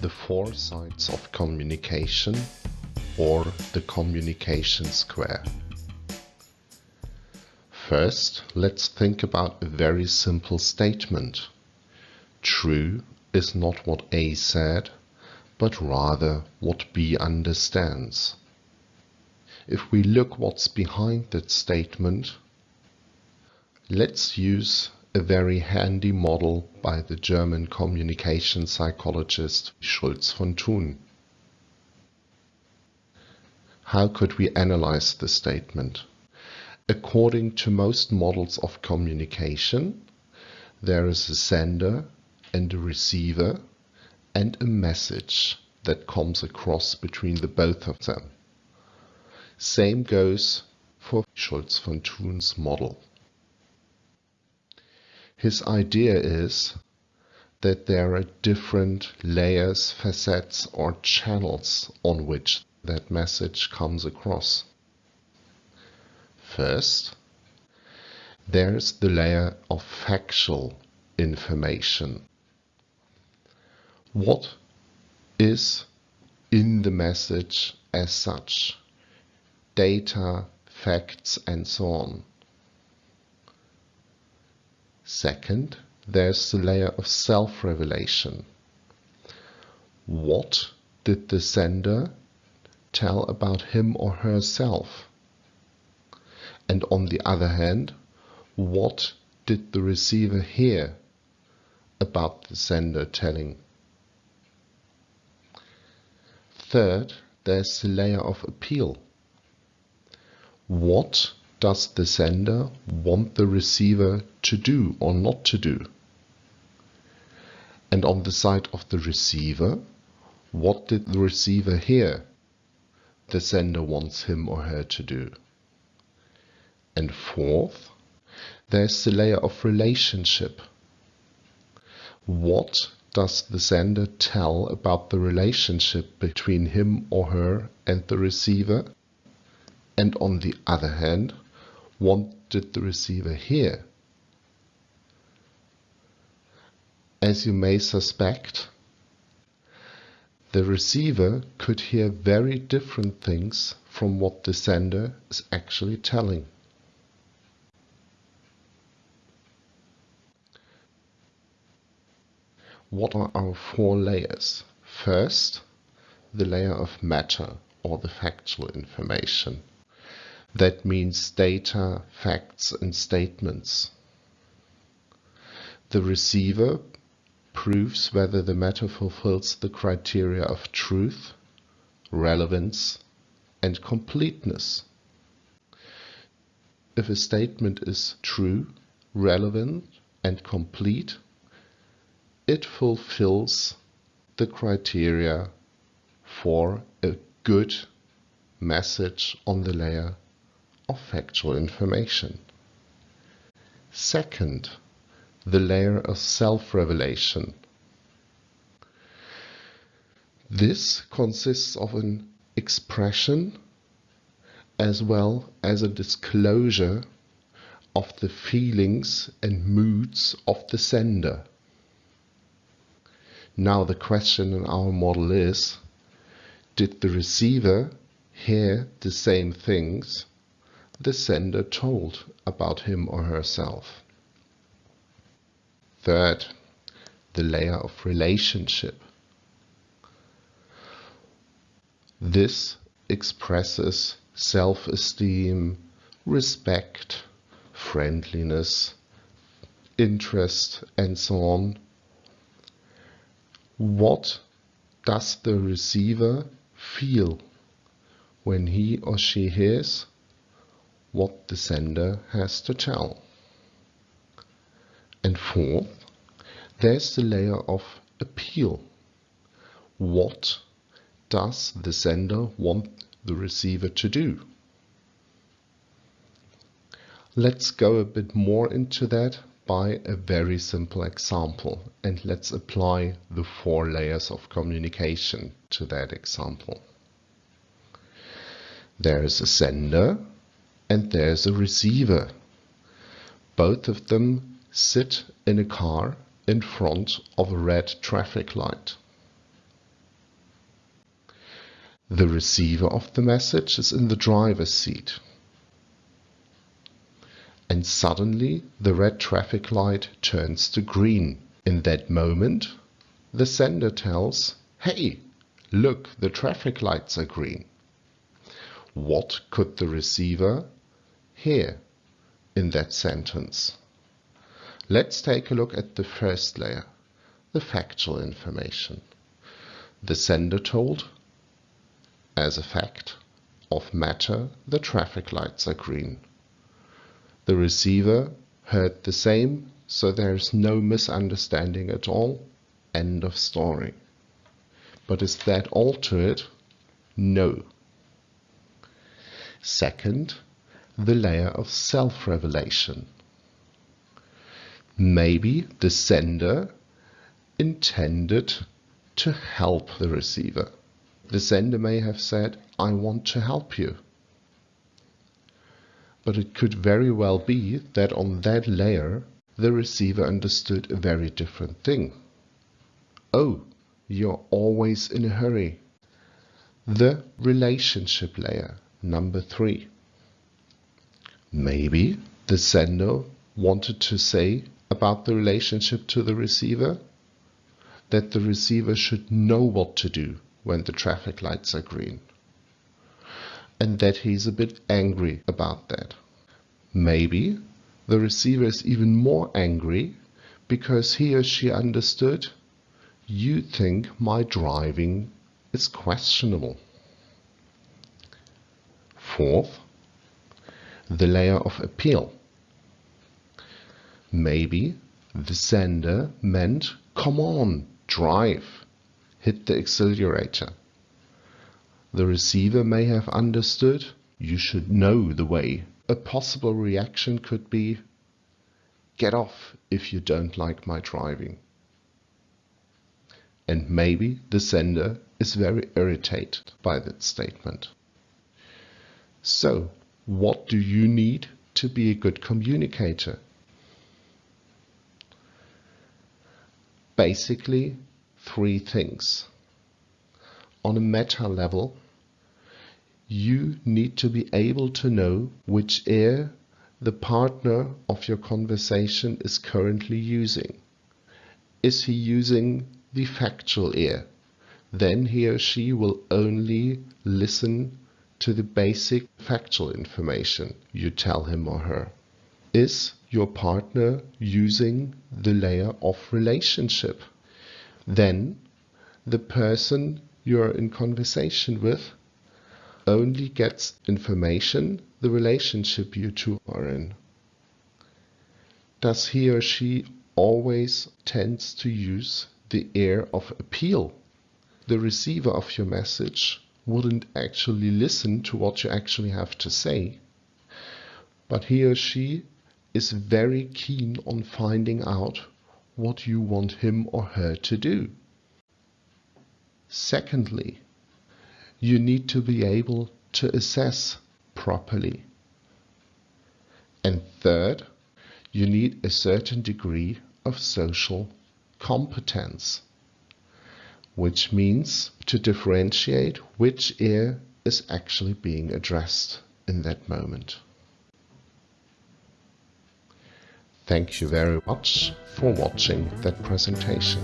the four sides of communication or the communication square. First, let's think about a very simple statement. True is not what A said, but rather what B understands. If we look what's behind that statement, let's use a very handy model by the German communication psychologist Schulz von Thun. How could we analyze the statement? According to most models of communication, there is a sender and a receiver and a message that comes across between the both of them. Same goes for Schulz von Thun's model. His idea is that there are different layers, facets, or channels on which that message comes across. First, there's the layer of factual information. What is in the message as such? Data, facts, and so on. Second, there's the layer of self-revelation. What did the sender tell about him or herself? And on the other hand, what did the receiver hear about the sender telling? Third, there's the layer of appeal. What does the sender want the receiver to do or not to do? And on the side of the receiver, what did the receiver hear the sender wants him or her to do? And fourth, there's the layer of relationship. What does the sender tell about the relationship between him or her and the receiver? And on the other hand, what did the receiver hear? As you may suspect, the receiver could hear very different things from what the sender is actually telling. What are our four layers? First, the layer of matter or the factual information. That means data, facts, and statements. The receiver proves whether the matter fulfills the criteria of truth, relevance, and completeness. If a statement is true, relevant, and complete, it fulfills the criteria for a good message on the layer of factual information. Second, the layer of self-revelation. This consists of an expression as well as a disclosure of the feelings and moods of the sender. Now the question in our model is, did the receiver hear the same things the sender told about him or herself. Third, the layer of relationship. This expresses self-esteem, respect, friendliness, interest, and so on. What does the receiver feel when he or she hears what the sender has to tell. And fourth, there's the layer of appeal. What does the sender want the receiver to do? Let's go a bit more into that by a very simple example and let's apply the four layers of communication to that example. There is a sender and there's a receiver. Both of them sit in a car in front of a red traffic light. The receiver of the message is in the driver's seat. And suddenly the red traffic light turns to green. In that moment, the sender tells, hey, look, the traffic lights are green. What could the receiver hear in that sentence? Let's take a look at the first layer, the factual information. The sender told, as a fact of matter, the traffic lights are green. The receiver heard the same, so there is no misunderstanding at all. End of story. But is that all to it? No. Second, the layer of self-revelation. Maybe the sender intended to help the receiver. The sender may have said, I want to help you. But it could very well be that on that layer the receiver understood a very different thing. Oh, you're always in a hurry. The relationship layer, number three. Maybe the sender wanted to say about the relationship to the receiver that the receiver should know what to do when the traffic lights are green. And that he's a bit angry about that. Maybe the receiver is even more angry because he or she understood you think my driving is questionable. Fourth, the layer of appeal. Maybe the sender meant, come on, drive, hit the accelerator. The receiver may have understood you should know the way. A possible reaction could be, get off if you don't like my driving. And maybe the sender is very irritated by that statement. So, what do you need to be a good communicator? Basically, three things. On a meta level, you need to be able to know which ear the partner of your conversation is currently using. Is he using the factual ear? Then he or she will only listen to the basic factual information you tell him or her. Is your partner using the layer of relationship? Then the person you're in conversation with only gets information the relationship you two are in. Does he or she always tends to use the air of appeal? The receiver of your message wouldn't actually listen to what you actually have to say. But he or she is very keen on finding out what you want him or her to do. Secondly, you need to be able to assess properly. And third, you need a certain degree of social competence which means to differentiate which ear is actually being addressed in that moment. Thank you very much for watching that presentation.